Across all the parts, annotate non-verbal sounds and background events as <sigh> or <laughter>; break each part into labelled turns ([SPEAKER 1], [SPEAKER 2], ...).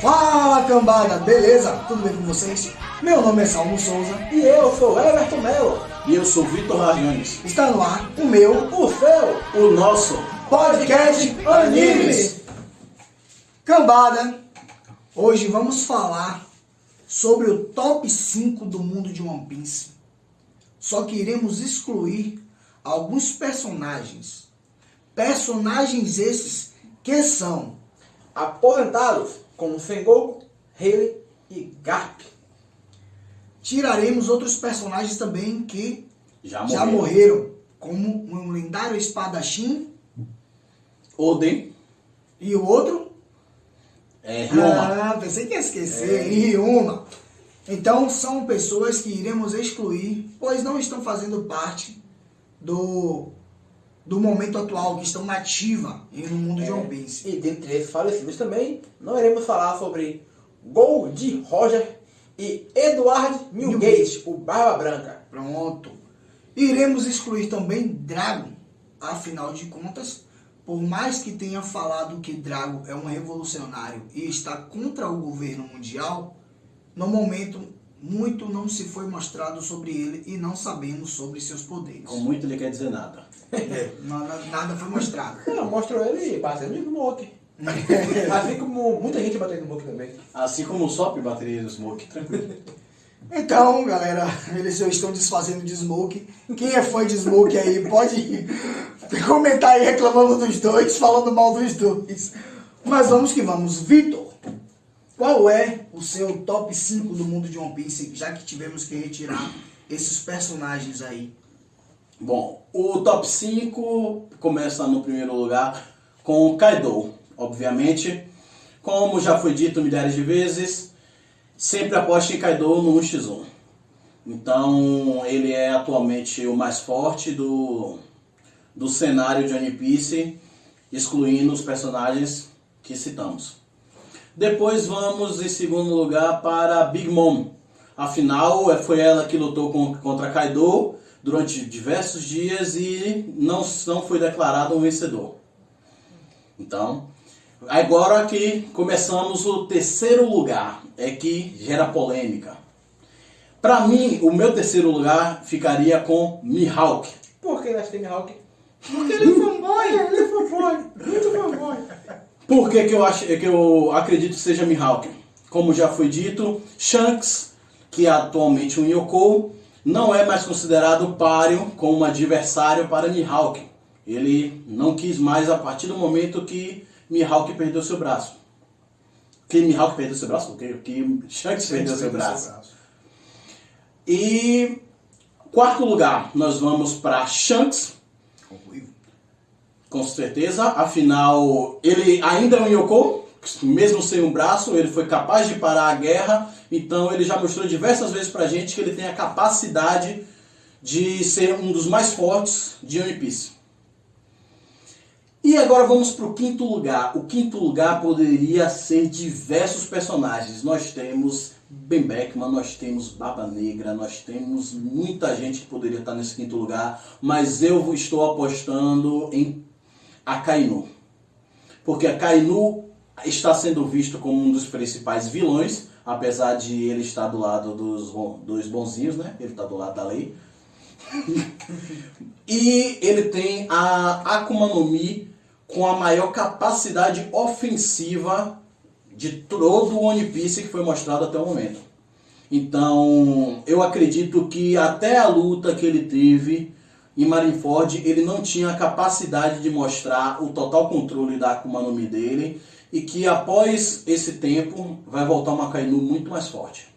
[SPEAKER 1] Fala cambada, beleza? Tudo bem com vocês? Meu nome é Salmo Souza
[SPEAKER 2] E eu sou Everton Melo.
[SPEAKER 3] E eu sou Vitor Rariones.
[SPEAKER 1] Está no ar o meu
[SPEAKER 2] O seu.
[SPEAKER 3] O nosso
[SPEAKER 1] podcast Animes. Cambada, hoje vamos falar sobre o top 5 do mundo de One Piece. Só que iremos excluir alguns personagens. Personagens esses que são
[SPEAKER 2] Aposentados como Sengoku, Rayleigh e Garp.
[SPEAKER 1] tiraremos outros personagens também que
[SPEAKER 3] já,
[SPEAKER 1] já morreram, como um lendário espadachim
[SPEAKER 3] Oden
[SPEAKER 1] e o outro
[SPEAKER 3] é Ryoma.
[SPEAKER 1] Ah, pensei que ia esquecer. E Ryuma. Então, são pessoas que iremos excluir, pois não estão fazendo parte do, do momento atual, que estão nativa no mundo de One Piece.
[SPEAKER 2] E dentre esses falecidos também, não iremos falar sobre Gold Roger e Edward Milgate, o Barba Branca.
[SPEAKER 1] Pronto. Iremos excluir também Dragon. Afinal de contas, por mais que tenha falado que Dragon é um revolucionário e está contra o governo mundial, no momento muito não se foi mostrado sobre ele e não sabemos sobre seus poderes.
[SPEAKER 3] Com muito ele quer dizer nada. <laughs>
[SPEAKER 1] Nada, nada foi mostrado.
[SPEAKER 2] Não, mostrou ele batendo no Smoke. <laughs> assim como muita gente batendo no Smoke também.
[SPEAKER 3] Assim como o Sop bateria do Smoke, tranquilo. <laughs>
[SPEAKER 1] Então, galera, eles já estão desfazendo de Smoke. Quem é fã de Smoke aí pode comentar aí reclamando dos dois, falando mal dos dois. Mas vamos que vamos. Vitor, qual é o seu top 5 do mundo de One Piece, já que tivemos que retirar esses personagens aí?
[SPEAKER 3] Bom, o top 5 começa no primeiro lugar com Kaido, obviamente. Como já foi dito milhares de vezes, sempre aposte em Kaido no 1x1. Então, ele é atualmente o mais forte do, do cenário de One Piece, excluindo os personagens que citamos. Depois vamos em segundo lugar para Big Mom. Afinal, foi ela que lutou com- contra Kaido durante diversos dias e não, não foi declarado um vencedor. Então, agora que começamos o terceiro lugar, é que gera polêmica. Para mim, o meu terceiro lugar ficaria com Mihawk.
[SPEAKER 2] Por que nós temos Hawk?
[SPEAKER 1] Porque ele é fanboy.
[SPEAKER 2] Ele é fanboy, muito fanboy.
[SPEAKER 3] Por que, que eu acho que eu acredito que seja Mihawk? Como já foi dito, Shanks, que é atualmente um Yoko, não é mais considerado páreo como adversário para Mihawk. Ele não quis mais a partir do momento que Mihawk perdeu seu braço. Que Mihawk perdeu seu braço? Que, que Shanks perdeu seu braço. E quarto lugar, nós vamos para Shanks, com certeza, afinal, ele ainda é um Yoko, mesmo sem um braço, ele foi capaz de parar a guerra, então ele já mostrou diversas vezes pra gente que ele tem a capacidade de ser um dos mais fortes de One Piece. E agora vamos para o quinto lugar. O quinto lugar poderia ser diversos personagens. Nós temos Ben Beckman, nós temos Barba Negra, nós temos muita gente que poderia estar nesse quinto lugar, mas eu estou apostando em Akainu. Porque Akainu está sendo visto como um dos principais vilões, apesar de ele estar do lado dos, dos bonzinhos, né? Ele está do lado da lei. <laughs> E ele tem a Akuma no Mi com a maior capacidade ofensiva de todo o One Piece que foi mostrado até o momento. Então, eu acredito que até a luta que ele teve em Marineford, ele não tinha a capacidade de mostrar o total controle da Akuma no Mi dele e que após esse tempo vai voltar uma Kainu muito mais forte.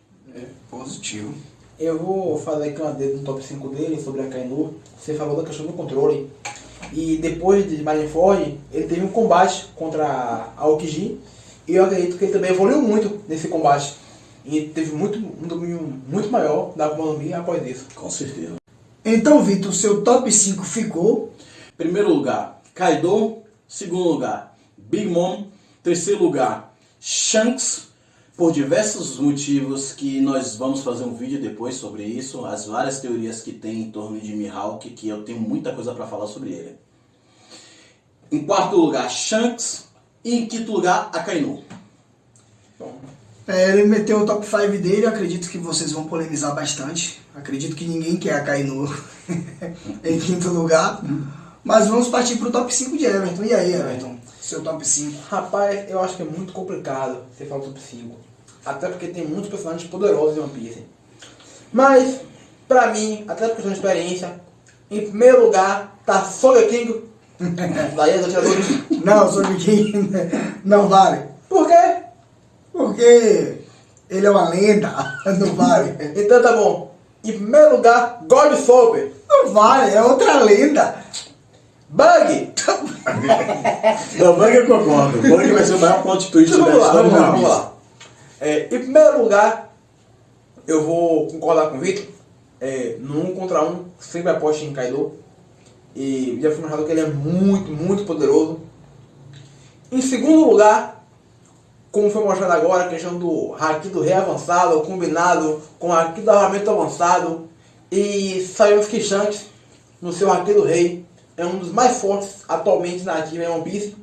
[SPEAKER 1] Positivo.
[SPEAKER 2] Eu vou fazer aqui uma dedo no top 5 dele sobre a Kainu. Você falou da questão do controle. E depois de Marineford, ele teve um combate contra a Aokiji. E eu acredito que ele também evoluiu muito nesse combate. E teve muito, um domínio muito maior da Akuma no Mi após isso.
[SPEAKER 3] Com certeza.
[SPEAKER 1] Então, Vitor, seu top 5 ficou.
[SPEAKER 3] Primeiro lugar, Kaido. Segundo lugar, Big Mom. Terceiro lugar, Shanks. Por diversos motivos que nós vamos fazer um vídeo depois sobre isso, as várias teorias que tem em torno de Mihawk, que eu tenho muita coisa para falar sobre ele. Em quarto lugar, Shanks. E em quinto lugar, Akainu.
[SPEAKER 2] Bom,
[SPEAKER 1] É, ele meteu o top 5 dele, acredito que vocês vão polemizar bastante. Acredito que ninguém quer a Kainu <laughs> em quinto lugar. Mas vamos partir pro top 5 de Everton. E aí, Everton? Seu top 5?
[SPEAKER 2] Rapaz, eu acho que é muito complicado você falar top 5. Até porque tem muitos personagens poderosos em One Piece. Mas, pra mim, até por questão de experiência, em primeiro lugar tá Sogeking, da Ilha dos Atiradores.
[SPEAKER 1] Não, sobre quem não vale.
[SPEAKER 2] Por quê?
[SPEAKER 1] Porque ele é uma lenda, <laughs> não vale.
[SPEAKER 2] Então tá bom. Em primeiro lugar, God Soap.
[SPEAKER 1] Não vale, é outra lenda.
[SPEAKER 2] Bug! <laughs>
[SPEAKER 3] Não, Bug eu concordo. Bug vai ser o maior plot twist
[SPEAKER 2] Então,
[SPEAKER 3] da
[SPEAKER 2] vamos lá,
[SPEAKER 3] história
[SPEAKER 2] vamos lá,
[SPEAKER 3] do
[SPEAKER 2] vamos lá. É, em primeiro lugar, eu vou concordar com o Vitor. É, no um contra um, sempre aposto em Kaido. E já foi mostrado que ele é muito, muito poderoso. Em segundo lugar, como foi mostrado agora, a questão do Haki do Rei avançado, combinado com o Haki do armamento avançado. E sabemos que Shanks, no seu Haki do Rei, é um dos mais fortes atualmente na ativa em One Piece.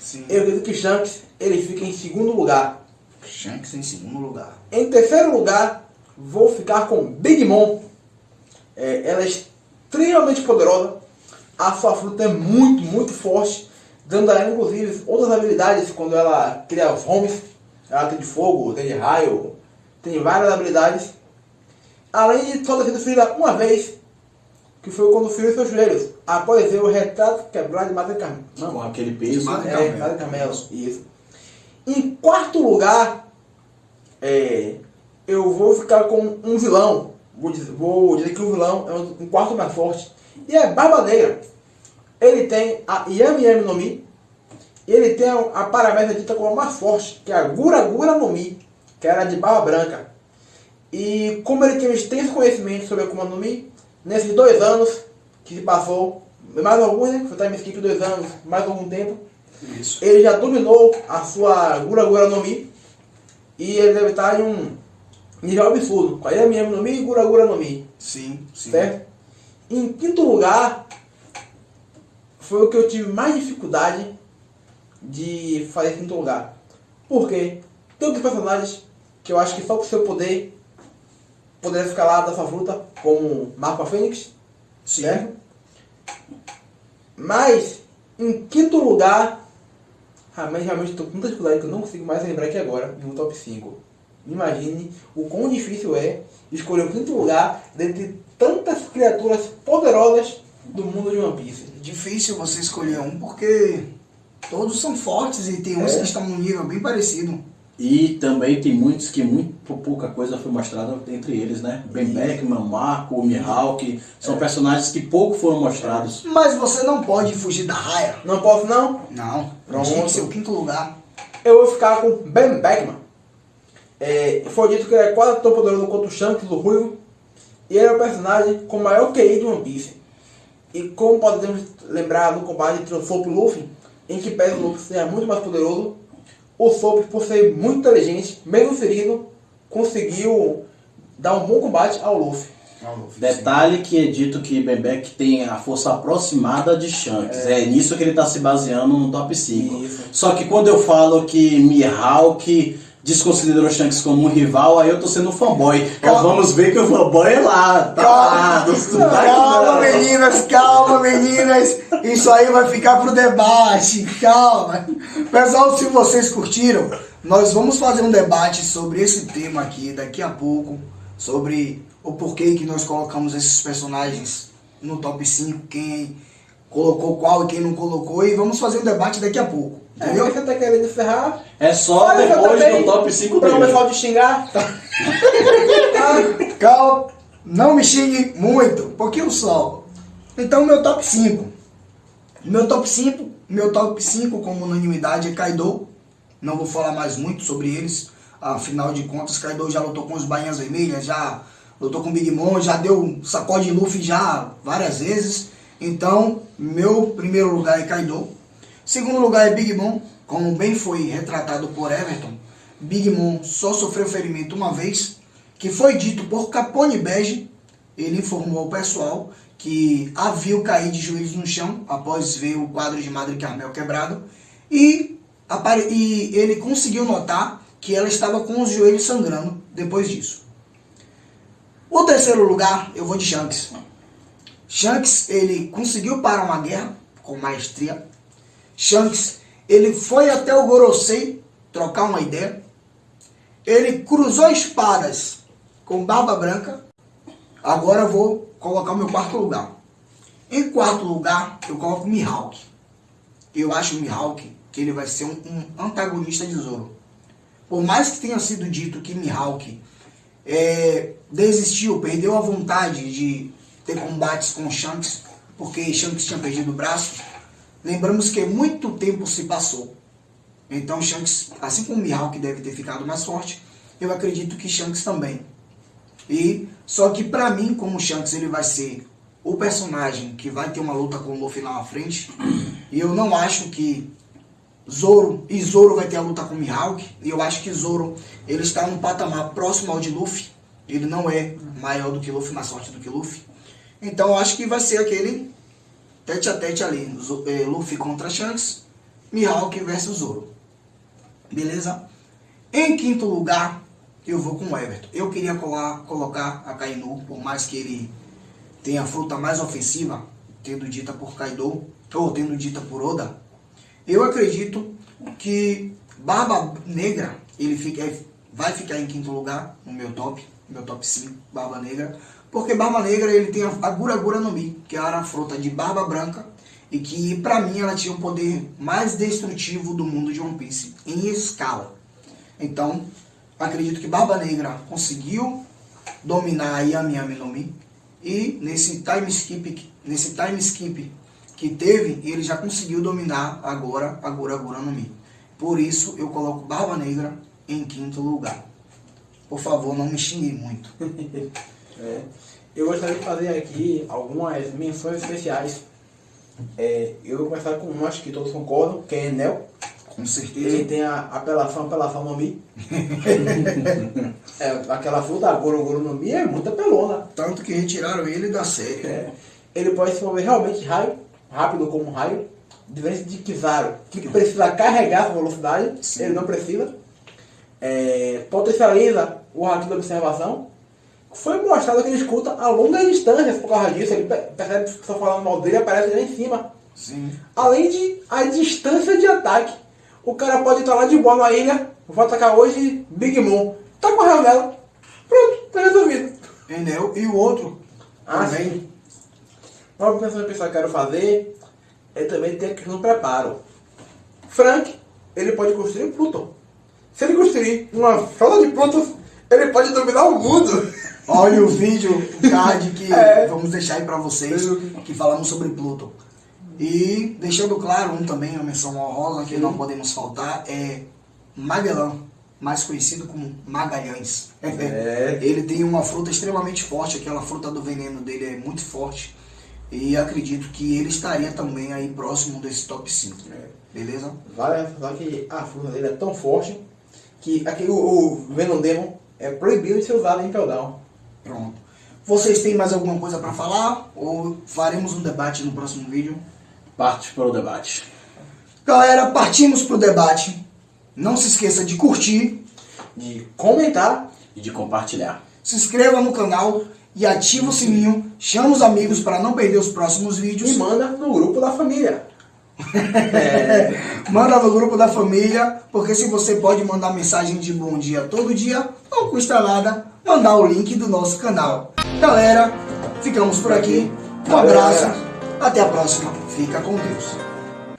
[SPEAKER 1] Sim.
[SPEAKER 2] Eu acredito que Shanks ele fica em segundo lugar.
[SPEAKER 1] Shanks em segundo lugar.
[SPEAKER 2] Em terceiro lugar, vou ficar com Big Mom. É, ela é extremamente poderosa. A sua fruta é muito, muito forte. Dando a ela, inclusive, outras habilidades quando ela cria os homes. Ela tem de fogo, tem de raio, tem várias habilidades. Além de só ter sido ferida uma vez, que foi quando feriu seus joelhos. Após ver o retrato quebrado de Madre Carmelo. Não,
[SPEAKER 3] Com aquele peso.
[SPEAKER 1] Madre
[SPEAKER 2] é,
[SPEAKER 1] Carmelo.
[SPEAKER 2] Madre Carmelo, isso. Em quarto lugar, é, eu vou ficar com um vilão. Vou dizer, vou dizer que o vilão é um, quarto mais forte. E é Barba Negra. Ele tem a Yami Yami no Mi. E ele tem a, a paramédia dita como a mais forte, que é a Gura Gura no Mi, que era de barba branca. E como ele tem um extenso conhecimento sobre a Akuma no Mi, nesses dois anos que se passou, mais alguns, né? Foi time skip dois anos, mais algum tempo,
[SPEAKER 1] Isso.
[SPEAKER 2] ele já dominou a sua Gura Gura no Mi e ele deve estar em um nível absurdo. Com a Yami Yami no Mi e Gura Gura no Mi,
[SPEAKER 1] Sim, sim.
[SPEAKER 2] certo? Em quinto lugar, foi o que eu tive mais dificuldade de fazer em quinto lugar. Por quê? Tem outros personagens que eu acho que só por seu poder poderia ficar lá da sua fruta, como Marco Fênix,
[SPEAKER 1] Sim.
[SPEAKER 2] certo? Mas, em quinto lugar, realmente, realmente estou com muita dificuldade que eu não consigo mais lembrar aqui agora, em um top 5. Imagine o quão difícil é escolher o quinto lugar dentre tantas criaturas poderosas do mundo de One Piece.
[SPEAKER 1] Difícil você escolher um porque todos são fortes e tem uns
[SPEAKER 2] É.
[SPEAKER 1] que estão num nível bem parecido.
[SPEAKER 3] E também tem muitos que muito pouca coisa foi mostrada entre eles, né? Ben Beckman, Marco, Mihawk, são personagens que pouco foram mostrados.
[SPEAKER 1] Mas você não pode fugir da raia.
[SPEAKER 2] Não posso não?
[SPEAKER 1] Não.
[SPEAKER 2] Pronto.
[SPEAKER 1] Ser o quinto lugar.
[SPEAKER 2] Eu vou ficar com Ben Beckman. É, foi dito que ele é quase tão poderoso quanto o Shanks, o Ruivo. E ele é o personagem com o maior QI de One Piece. E como podemos lembrar no combate entre o Soap e o Luffy, em que pese o Luffy seja muito mais poderoso, o Soap, por ser muito inteligente, mesmo ferido, conseguiu dar um bom combate ao Luffy.
[SPEAKER 3] Detalhe que é dito que Bebek tem a força aproximada de Shanks. É, nisso que ele está se baseando no top 5.
[SPEAKER 2] Isso.
[SPEAKER 3] Só que quando eu falo que Mihawk desconsiderou Shanks como um rival, aí eu tô sendo um fanboy.
[SPEAKER 1] Calma.
[SPEAKER 3] vamos ver que o fanboy é lá. Tá lá, do-
[SPEAKER 1] Calma, meninas, calma, meninas. Isso aí vai ficar pro debate. Calma. Pessoal, se vocês curtiram, nós vamos fazer um debate sobre esse tema aqui daqui a pouco. Sobre o porquê que nós colocamos esses personagens no top 5, quem colocou qual e quem não colocou. E vamos fazer um debate daqui a pouco.
[SPEAKER 2] É,
[SPEAKER 1] Entendeu?
[SPEAKER 2] você tá querendo encerrar?
[SPEAKER 3] É só
[SPEAKER 2] Olha,
[SPEAKER 3] depois
[SPEAKER 2] também,
[SPEAKER 3] do top 5
[SPEAKER 2] Pra o
[SPEAKER 3] dele.
[SPEAKER 2] pessoal de xingar. <laughs>
[SPEAKER 1] Calma, não me xingue muito, pouquinho só. Então, meu top 5. Meu top 5, meu top 5 como unanimidade é Kaido. Não vou falar mais muito sobre eles. Afinal de contas, Kaido já lutou com os Bainhas Vermelhas, já lutou com Big Mom, já deu um sacode Luffy já várias vezes. Então, meu primeiro lugar é Kaido. Segundo lugar é Big Mom, como bem foi retratado por Everton. Big Mom só sofreu ferimento uma vez, que foi dito por Capone Bege. Ele informou ao pessoal que a viu cair de joelhos no chão após ver o quadro de Madre Carmel quebrado. E, e ele conseguiu notar que ela estava com os joelhos sangrando depois disso. O terceiro lugar, eu vou de Shanks. Shanks, ele conseguiu parar uma guerra com maestria. Shanks, ele foi até o Gorosei trocar uma ideia. Ele cruzou espadas com Barba Branca. Agora eu vou colocar o meu quarto lugar. Em quarto lugar, eu coloco Mihawk. Eu acho o Mihawk que ele vai ser um, um antagonista de Zoro. Por mais que tenha sido dito que Mihawk é, desistiu, perdeu a vontade de ter combates com Shanks, porque Shanks tinha perdido o braço, lembramos que muito tempo se passou. Então Shanks, assim como Mihawk deve ter ficado mais forte, eu acredito que Shanks também. E só que para mim, como Shanks ele vai ser o personagem que vai ter uma luta com o Luffy lá na frente, e eu não acho que Zoro, e Zoro vai ter a luta com Mihawk, e eu acho que Zoro, ele está num patamar próximo ao de Luffy, ele não é maior do que Luffy, mais forte do que Luffy, então eu acho que vai ser aquele tete a tete ali, é, Luffy contra Shanks, Mihawk versus Zoro, beleza? Em quinto lugar, eu vou com o Everton, eu queria colar, colocar a Kainu, por mais que ele tenha a fruta mais ofensiva, tendo dita por Kaido, ou tendo dita por Oda, eu acredito que Barba Negra ele fica, vai ficar em quinto lugar no meu top, meu top 5, Barba Negra, porque Barba Negra ele tem a Gura Gura no Mi, que era a fruta de Barba Branca, e que pra mim ela tinha o poder mais destrutivo do mundo de One Piece, em escala. Então, acredito que Barba Negra conseguiu dominar a Yami Yami no Mi, e nesse time skip, nesse time skip que teve, ele já conseguiu dominar agora a Gura Gura no Mi. Por isso eu coloco Barba Negra em quinto lugar. Por favor, não me xingue muito. <laughs>
[SPEAKER 2] é. Eu gostaria de fazer aqui algumas menções especiais. É, eu vou começar com um, acho que todos concordam, que é Enel.
[SPEAKER 1] Com certeza.
[SPEAKER 2] Ele tem a apelação, apelação <laughs> no Mi. é, aquela fruta, a no Mi, é muito apelona.
[SPEAKER 1] Tanto que retiraram ele da série.
[SPEAKER 2] É. Ele pode se mover realmente raio, rápido como um raio, diferente de Kizaru, que precisa carregar a velocidade, Sim. ele não precisa. É, potencializa o rato da observação. Foi mostrado que ele escuta a longas distâncias por causa disso. Ele percebe que está falando mal dele aparece lá em cima.
[SPEAKER 1] Sim.
[SPEAKER 2] Além de a distância de ataque. O cara pode estar lá de boa na ilha, vou atacar hoje Big Mom. Tá com a dela. Pronto, tá resolvido.
[SPEAKER 1] Entendeu? E o outro
[SPEAKER 2] ah, também. Sim. Uma pensão que eu quero fazer é também ter a questão do preparo. Frank, ele pode construir Pluton. Se ele construir uma frota de Pluton, ele pode dominar o mundo.
[SPEAKER 1] Olha o vídeo, o card que <laughs> é. vamos deixar aí pra vocês, que falamos sobre Pluton. E deixando claro, um também, uma menção honrosa que Sim. não podemos faltar, é Magellan, mais conhecido como Magalhães. É. Ele tem uma fruta extremamente forte, aquela fruta do veneno dele é muito forte. E acredito que ele estaria também aí próximo desse top 5. É. Beleza?
[SPEAKER 2] Vale ressaltar que a fruta dele é tão forte que aquele, o, o Venom Demon é proibido de ser usado em Peldown.
[SPEAKER 1] Pronto. Vocês têm mais alguma coisa para falar? Ou faremos um debate no próximo vídeo?
[SPEAKER 3] Parte para o debate.
[SPEAKER 1] Galera, partimos para o debate. Não se esqueça de curtir,
[SPEAKER 2] de comentar
[SPEAKER 3] e de compartilhar.
[SPEAKER 1] Se inscreva no canal e ativa o sininho, chama os amigos para não perder os próximos vídeos.
[SPEAKER 2] E manda no grupo da família. <laughs>
[SPEAKER 1] é. Manda no grupo da família, porque se você pode mandar mensagem de bom dia todo dia, não custa nada mandar o link do nosso canal. Galera, ficamos por aqui. Um abraço. Até a próxima. Fica com Deus.